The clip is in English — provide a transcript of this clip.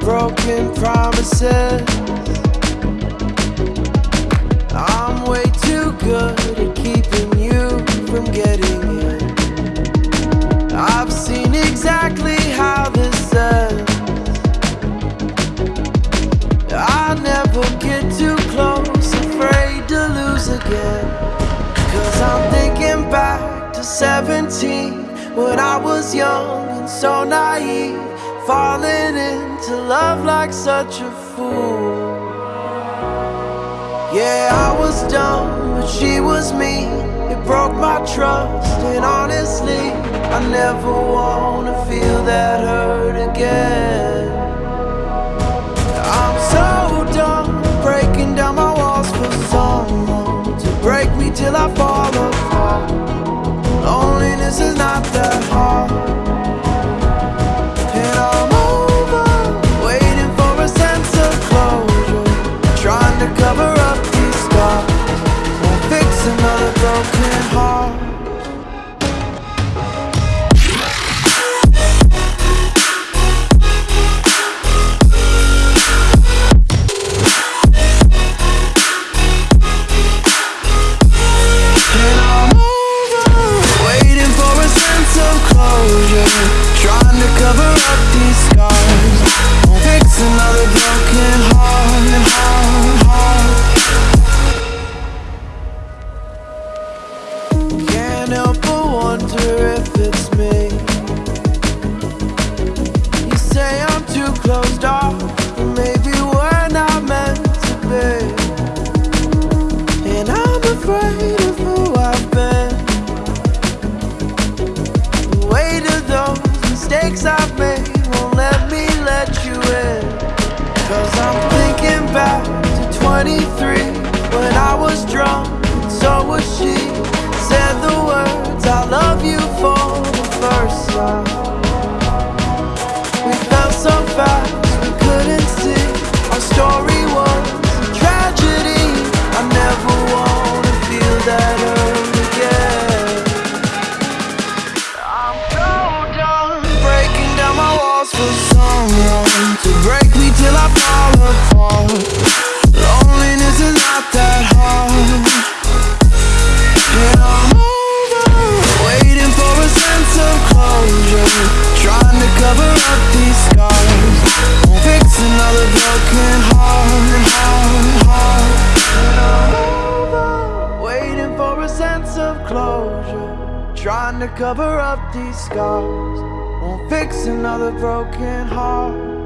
broken promises. I'm way too good at keeping you from getting in. I've seen exactly how this ends. I never get too close, afraid to lose again. Cause I'm thinking back to 17 when I was young and so naive, falling into love like such a fool. Yeah, I was dumb, but she was me. It broke my trust, and honestly, I never wanna feel that hurt again. I'm so dumb, breaking down my walls for someone to break me till I fall apart. Wonder if it's me. You say I'm too closed off, maybe we're not meant to be. And I'm afraid of who I've been. The weight of those mistakes I've made won't let me let you in. Cause I'm thinking back to 23 of closure, trying to cover up these scars. Won't fix another broken heart.